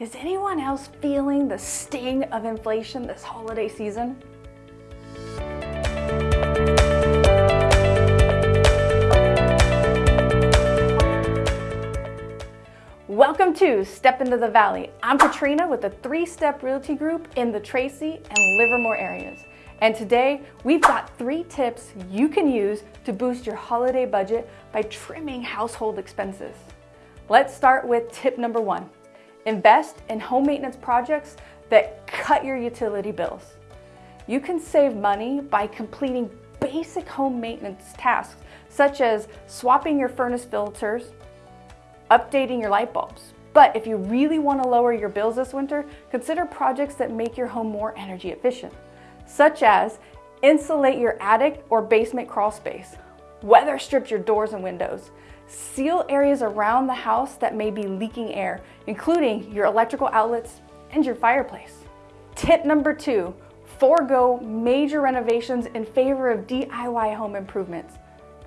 Is anyone else feeling the sting of inflation this holiday season? Welcome to Step Into the Valley. I'm Katrina with the Three Step Realty Group in the Tracy and Livermore areas. And today we've got three tips you can use to boost your holiday budget by trimming household expenses. Let's start with tip number one. Invest in home maintenance projects that cut your utility bills. You can save money by completing basic home maintenance tasks such as swapping your furnace filters, updating your light bulbs. But if you really want to lower your bills this winter, consider projects that make your home more energy efficient, such as insulate your attic or basement crawl space, weather strip your doors and windows, seal areas around the house that may be leaking air, including your electrical outlets and your fireplace. Tip number two, forego major renovations in favor of DIY home improvements.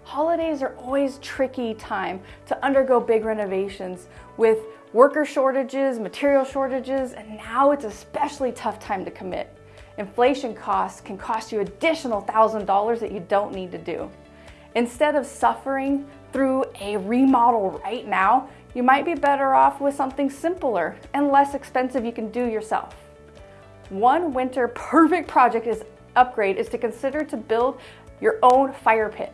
Holidays are always tricky time to undergo big renovations with worker shortages, material shortages, and now it's especially tough time to commit. Inflation costs can cost you additional $1,000 that you don't need to do. Instead of suffering through a remodel right now, you might be better off with something simpler and less expensive you can do yourself. One winter perfect project is upgrade is to consider to build your own fire pit.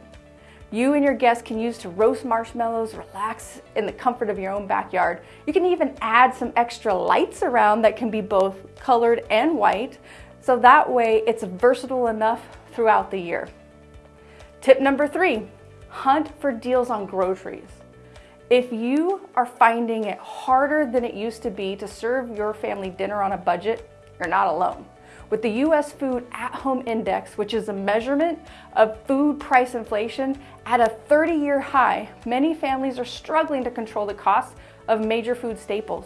You and your guests can use to roast marshmallows, relax in the comfort of your own backyard. You can even add some extra lights around that can be both colored and white, so that way it's versatile enough throughout the year. Tip number three, hunt for deals on groceries. If you are finding it harder than it used to be to serve your family dinner on a budget, you're not alone. With the US Food at Home Index, which is a measurement of food price inflation at a 30 year high, many families are struggling to control the costs of major food staples,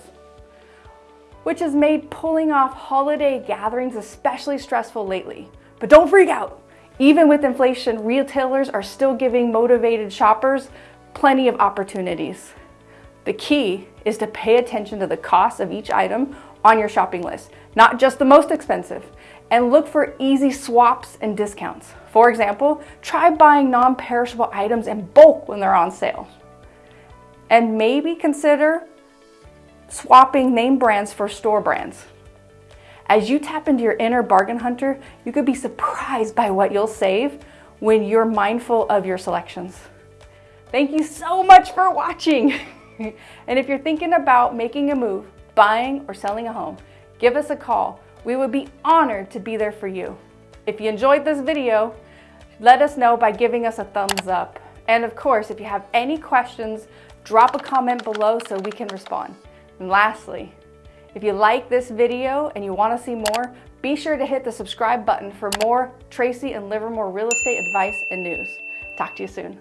which has made pulling off holiday gatherings especially stressful lately. But don't freak out. Even with inflation, retailers are still giving motivated shoppers plenty of opportunities. The key is to pay attention to the cost of each item on your shopping list, not just the most expensive, and look for easy swaps and discounts. For example, try buying non-perishable items in bulk when they're on sale. And maybe consider swapping name brands for store brands. As you tap into your inner bargain hunter, you could be surprised by what you'll save when you're mindful of your selections. Thank you so much for watching. and if you're thinking about making a move, buying or selling a home, give us a call. We would be honored to be there for you. If you enjoyed this video, let us know by giving us a thumbs up. And of course, if you have any questions, drop a comment below so we can respond. And lastly, if you like this video and you want to see more, be sure to hit the subscribe button for more Tracy and Livermore real estate advice and news. Talk to you soon.